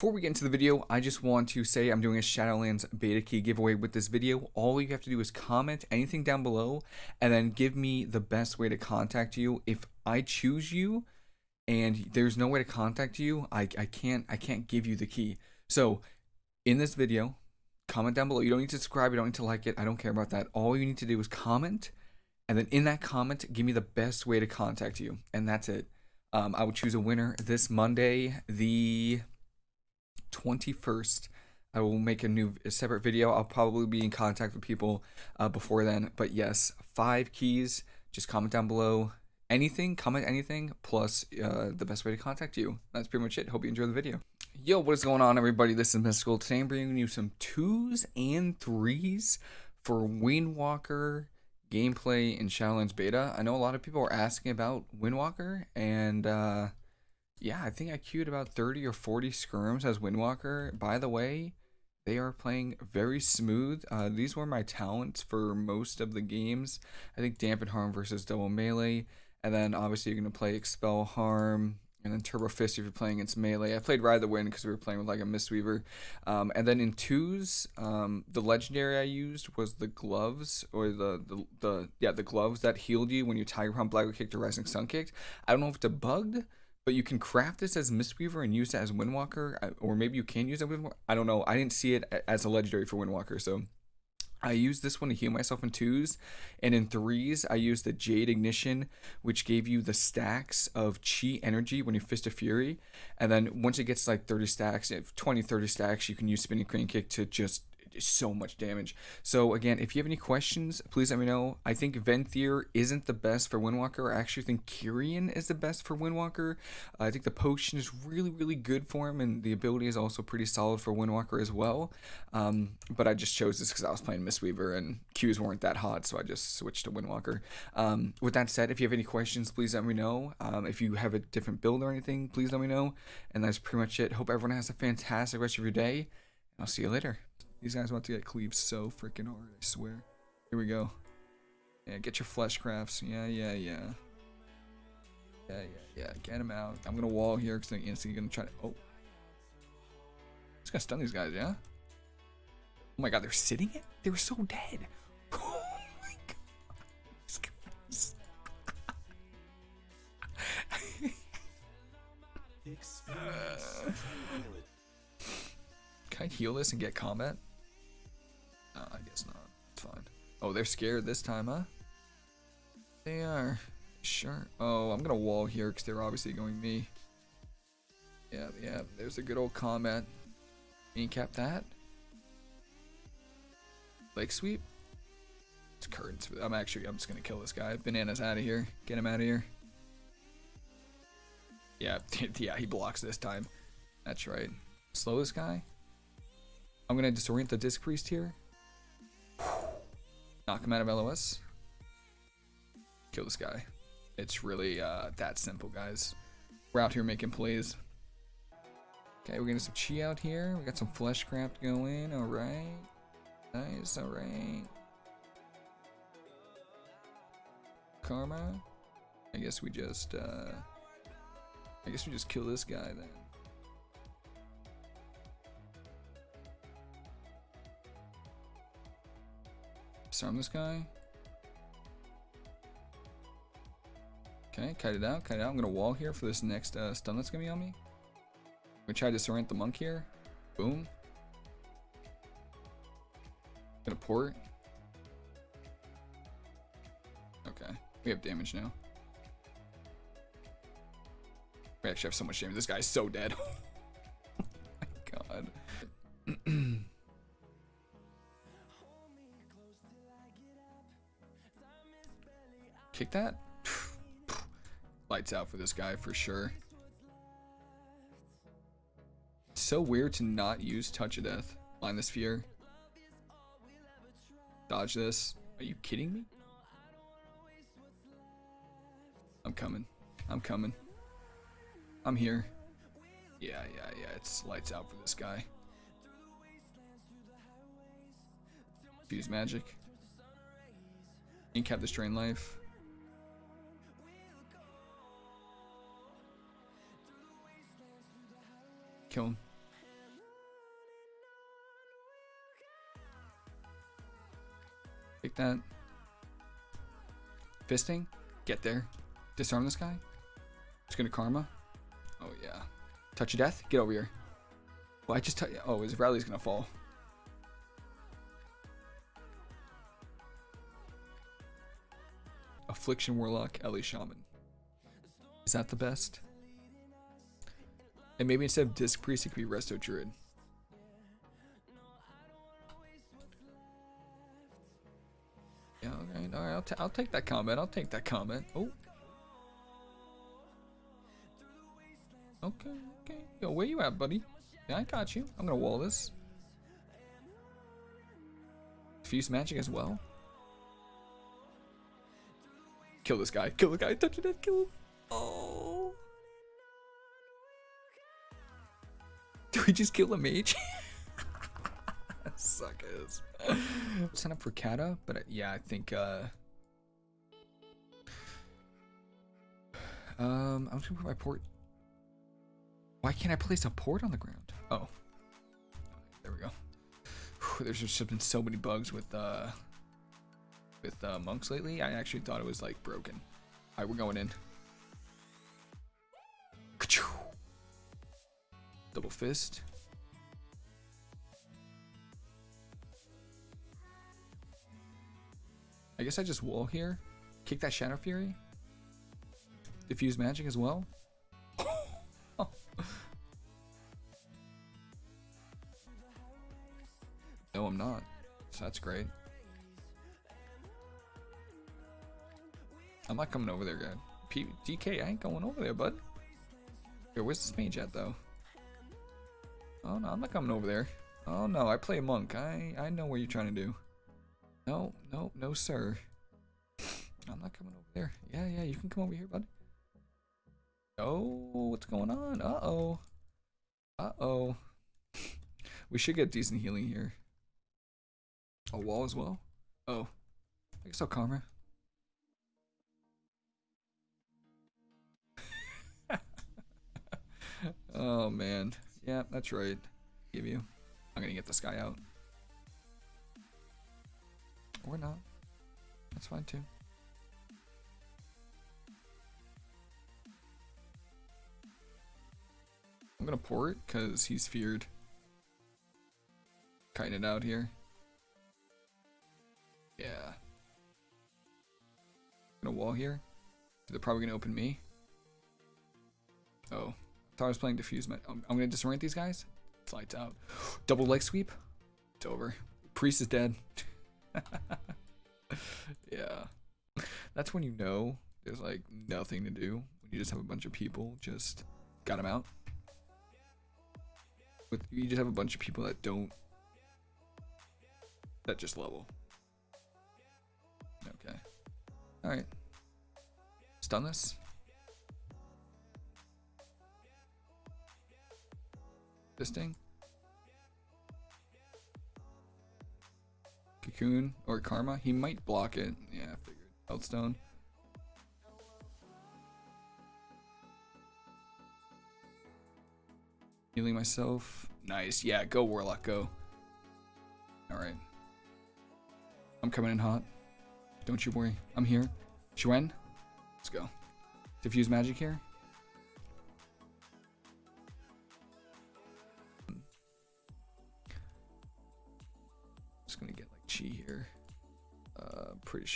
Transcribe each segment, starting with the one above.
Before we get into the video, I just want to say I'm doing a Shadowlands beta key giveaway with this video. All you have to do is comment anything down below and then give me the best way to contact you. If I choose you and there's no way to contact you, I, I can't I can't give you the key. So in this video, comment down below. You don't need to subscribe, you don't need to like it. I don't care about that. All you need to do is comment and then in that comment, give me the best way to contact you. And that's it. Um, I will choose a winner this Monday, the 21st. I will make a new a separate video. I'll probably be in contact with people uh, before then. But yes, five keys. Just comment down below anything, comment anything, plus uh, the best way to contact you. That's pretty much it. Hope you enjoy the video. Yo, what is going on, everybody? This is Mystical. Today I'm bringing you some twos and threes for Windwalker gameplay in Shadowlands Beta. I know a lot of people are asking about Windwalker, and uh, yeah, I think I queued about 30 or 40 skirms as Windwalker. By the way, they are playing very smooth. Uh, these were my talents for most of the games. I think Dampen Harm versus Double Melee. And then obviously you're going to play Expel Harm, and then Turbo Fist if you're playing against melee. I played Ride the Wind because we were playing with like a Mistweaver. Um, and then in twos, um, the legendary I used was the gloves or the, the, the yeah the gloves that healed you when you Tiger Palm, Black kicked, or Rising Sun kicked. I don't know if it's a bugged, but you can craft this as Mistweaver and use it as Windwalker, uh, or maybe you can use it with. I don't know. I didn't see it as a legendary for Windwalker, so. I used this one to heal myself in twos, and in threes, I used the Jade Ignition, which gave you the stacks of Chi energy when you Fist of Fury. And then once it gets like 30 stacks, 20, 30 stacks, you can use Spinning Crane Kick to just so much damage. So again, if you have any questions, please let me know. I think Venthyr isn't the best for Windwalker. I actually think Kyrian is the best for Windwalker. Uh, I think the potion is really, really good for him, and the ability is also pretty solid for Windwalker as well. Um, but I just chose this because I was playing Mistweaver, and Qs weren't that hot, so I just switched to Windwalker. Um, with that said, if you have any questions, please let me know. Um, if you have a different build or anything, please let me know. And that's pretty much it. Hope everyone has a fantastic rest of your day. I'll see you later. These guys want to get cleaved so freaking hard, I swear. Here we go. Yeah, get your flesh crafts. Yeah, yeah, yeah. Yeah, yeah, yeah. Get him out. I'm gonna wall here because they're instantly gonna try to. Oh. Just gonna stun these guys, yeah? Oh my god, they're sitting it? They were so dead. Oh my god. These guys. can I heal this and get combat? Oh, they're scared this time, huh? They are. Sure. Oh, I'm gonna wall here because they're obviously going me. Yeah, yeah. There's a good old comment. Incap that. Leg sweep. It's curtains. I'm actually. I'm just gonna kill this guy. Bananas out of here. Get him out of here. Yeah, yeah. He blocks this time. That's right. Slow this guy. I'm gonna disorient the disc priest here. Knock him out of LOS. Kill this guy. It's really uh, that simple, guys. We're out here making plays. Okay, we're getting some chi out here. We got some fleshcraft going. Alright. Nice, alright. Karma. I guess we just, uh... I guess we just kill this guy then. Disarm this guy. Okay, cut it out, cut it out. I'm gonna wall here for this next uh, stun that's gonna be on me. We try to disorient the monk here. Boom. Gonna port. Okay, we have damage now. We actually have so much damage. This guy's so dead. oh my god. Kick that? Lights out for this guy for sure. so weird to not use Touch of Death. Line the fear. Dodge this. Are you kidding me? I'm coming. I'm coming. I'm here. Yeah, yeah, yeah. It's lights out for this guy. Fuse magic. Incap this drain life. Kill him. Take that. Fisting. Get there. Disarm this guy. It's gonna karma. Oh yeah. Touch of death. Get over here. Well, I just oh, his rally's gonna fall. Affliction Warlock, Ele Shaman. Is that the best? And maybe instead of Disc Priest, it could be Resto Druid. Yeah, okay, alright, I'll, I'll take that comment. I'll take that comment. Oh. Okay, okay. Yo, where you at, buddy? Yeah, I got you. I'm gonna wall this. Fuse magic as well. Kill this guy. Kill the guy. Touch it. Kill him. Oh. Do we just kill a mage? Suckers. Sign up for Kata, but uh, yeah, I think. uh Um, I'm just gonna put my port. Why can't I place a port on the ground? Oh, there we go. Whew, there's just been so many bugs with uh with uh, monks lately. I actually thought it was like broken. All right, we're going in. Fist. I guess I just wall here. Kick that Shadow Fury. Diffuse magic as well. no, I'm not. So that's great. I'm not coming over there, guy. P DK, I ain't going over there, bud. Here, where's this mage at, though? Oh, no, I'm not coming over there. Oh, no, I play monk. I, I know what you're trying to do. No, no, no, sir. I'm not coming over there. Yeah, yeah, you can come over here, bud. Oh, what's going on? Uh-oh. Uh-oh. we should get decent healing here. A wall as well? Oh. I guess I'll karma. oh man. Yeah, that's right. Give you. I'm gonna get this guy out. Or not. That's fine too. I'm gonna pour it because he's feared. Kiting it out here. Yeah. Gonna wall here. They're probably gonna open me. Oh. Thought I was playing diffuse. I'm, I'm gonna disorient these guys. Lights out. Double leg sweep. It's over. Priest is dead. yeah. That's when you know there's like nothing to do. When you just have a bunch of people just got them out. With you just have a bunch of people that don't that just level. Okay. Alright. Stun this. Fisting. Cocoon or Karma. He might block it. Yeah, I figured. Healthstone. Healing myself. Nice. Yeah, go Warlock, go. Alright. I'm coming in hot. Don't you worry. I'm here. Xuen. Let's go. Diffuse magic here.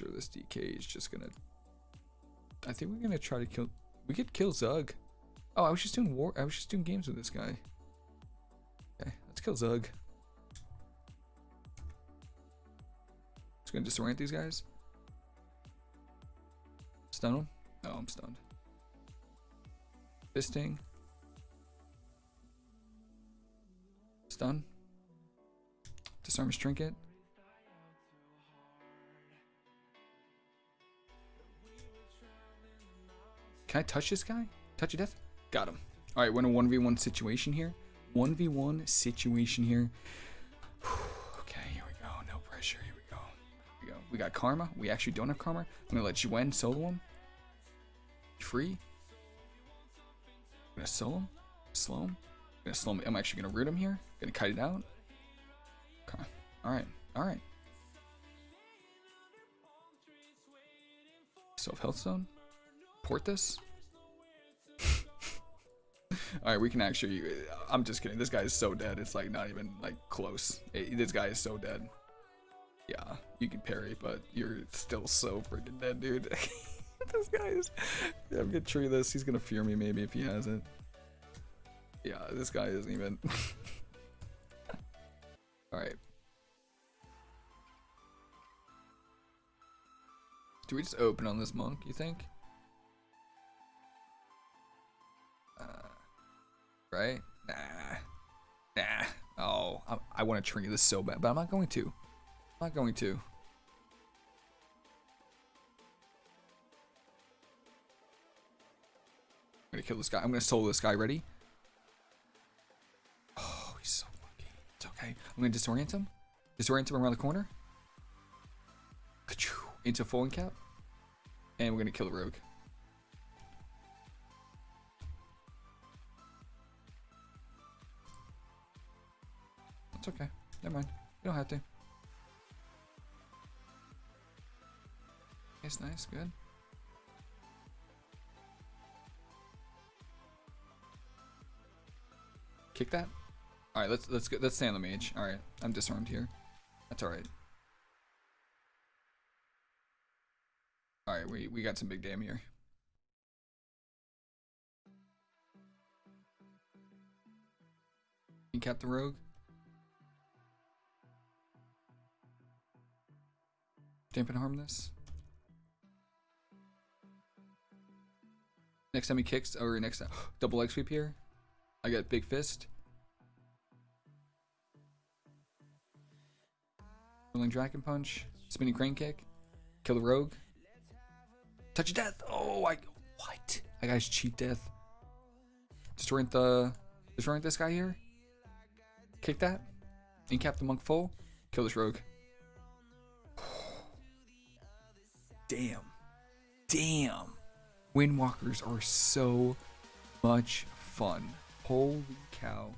Sure this DK is just gonna. I think we're gonna try to kill. We could kill Zug. Oh, I was just doing war. I was just doing games with this guy. Okay, let's kill Zug. Just gonna disorient these guys. Stun him. Oh, I'm stunned. Fisting. Stun. Disarm his trinket. Can I touch this guy? Touch of death? Got him. All right, we're in a 1v1 situation here. 1v1 situation here. okay, here we go. No pressure. Here we go. Here we go. We got Karma. We actually don't have Karma. I'm going to let Xuen solo him. Free. I'm going to solo him. Slow him. I'm going to slow him. I'm actually going to root him here. Going to kite it out. Okay. All right. All right. Self health zone. This. All right, we can actually. I'm just kidding. This guy is so dead. It's like not even like close. Eh, this guy is so dead. Yeah, you can parry, but you're still so freaking dead, dude. this guy is. I'm gonna tree this. He's gonna fear me maybe if he has it. Yeah, this guy isn't even. All right. Do we just open on this monk? You think? Uh, right? Nah. Nah. Oh, I, I want to tree this so bad, but I'm not going to. I'm not going to. I'm gonna kill this guy. I'm gonna solo this guy. Ready? Oh, he's so lucky. It's okay. I'm gonna disorient him. Disorient him around the corner. Into full cap. And we're gonna kill the rogue. It's okay. Never mind. You don't have to. It's nice, good. Kick that. All right, let's let's go. Let's stay on the mage. All right, I'm disarmed here. That's all right. All right, we we got some big damn here. Cap the rogue. Dampen harm this. Next time he kicks, or next time, double leg sweep here. I got big fist. Whirling dragon punch, spinning crane kick, kill the rogue. Touch of death. Oh, I what? I got his cheat death. Destroying the destroying this guy here. Kick that. Incap the monk full. Kill this rogue. Damn. Damn. Windwalkers are so much fun. Holy cow.